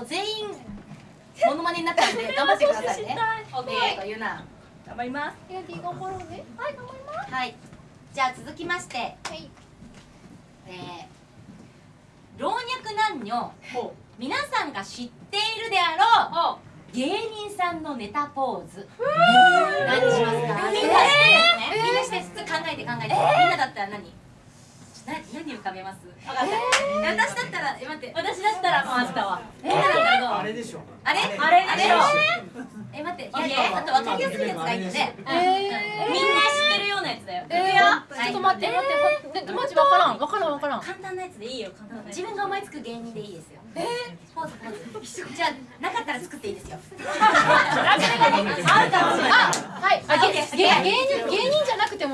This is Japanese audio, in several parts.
と全員モノマネになっちゃうんで 頑張ってくださいね。オッケねえとー言うな。頑張ります。はい頑張りますはい。じゃあ続きまして。はい。えー老若男女皆さんが知っているであろう芸人さんのネタポーズ。何しますか？みんなしてみんなして考えて考えて。みんなだったら何？な何浮かべます。分かった私だったらえ待って私だったらもうあったわ。みんなだったらどうあれでしょ。あれ？あれでしょ。え待っていやあと分かりやすいやつがいいので。えみんな知ってるようなやつだよ。えー、ちょっと待って待って待ってマジわからんわからんわからん。簡単なやつでいいよ簡単な自分が思いつく芸人でいいですよ。えポーズポーズ。じゃあなかったら作っていいですよ。あるかもしれないあはいあげ芸芸人芸人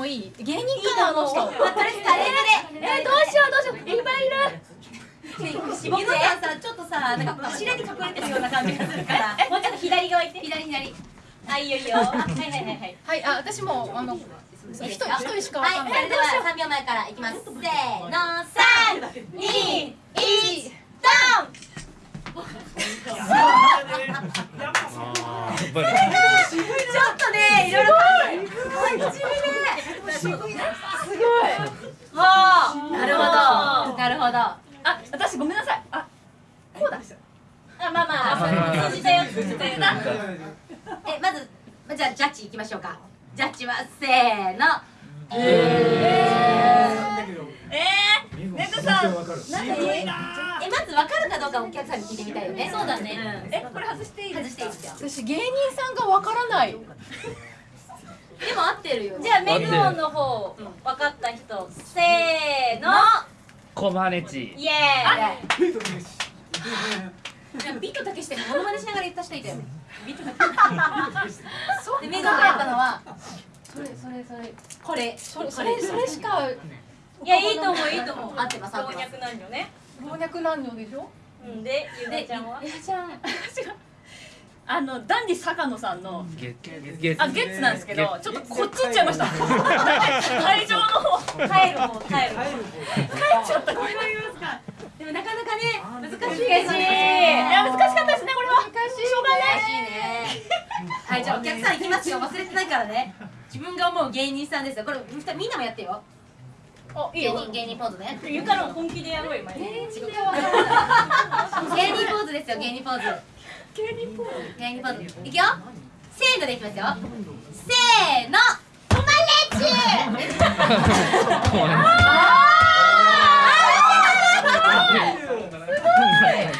いい。芸人かなあの人まあとりあえずタレントでえー、どうしようどうしよう。いっぱいいる。さんさちょっとさなんか柱に隠れてるような感じがするから。もうちょっと左側行って。左左あいいよいいよ。あはいはいはいはい。はいあ私もあの一人一人しかわはいかんない、それでは3秒前からいきます。せーの3 2 1ドン ちょっとねいろいろ考え真面目すごい。はあなるほどなるほどあ私ごめんなさいあこうだあまあまあまあ通じたよ通じたよなえまずまじゃあジャッジいきましょうかジャッジはせーのえーネクさんわかえまず分かるかどうかお客さんに聞いてみたいよねそうだねえこれ外していい外していいですよ私芸人さんがわからないでも合ってるよじゃあメグオンの方分かった人。せーの。コマネチ。イエーイ。じゃあビートたけしでモノマネしながら言った人いたよ。ねビートたけしでメガがやったのはそれそれそれこれ。それそれそれしかいやいいと思ういいと思う。合ってます合老ってます。若男女ね。老若男女でしょ？うん。でゆうなちゃんは？やちゃんあのダンディ坂野さんのゲゲあゲッツなんですけどちょっとこっち行っちゃいました。会場の方。帰る方帰る方帰っちゃった。これが言いますか。でもなかなかね難しい難しいいですね。や難しかったですねこれは。難しいしょうがない難しいね。はいじゃあお客さん行きますよ。忘れてないからね。自分が思う芸人さんですよ。これみんなもやってよ。おいいよ。芸人芸人ポーズね。ゆかの本気でやろうよ今 芸人ポーズですよ芸人ポーズ芸人ポーズ芸人ポーズいくよ。せーのでいきますよ。せーの。コマレッチ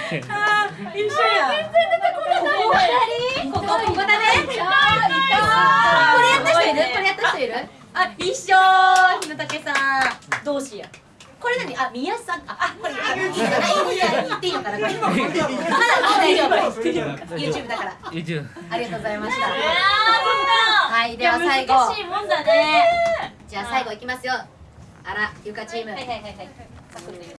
一緒や全然出てこないここここだねいたこれやった人いるこれやった人いるあ一緒日野武さん同士やこれ何？あ宮さん。ああこれ。あ言っていいのかな？これ。まだ大丈夫。YouTube だから。宇宙ありがとうございました。はいでは最後。難しいもんだね。じゃあ最後いきますよ。あらゆかチーム。はいはいはいはい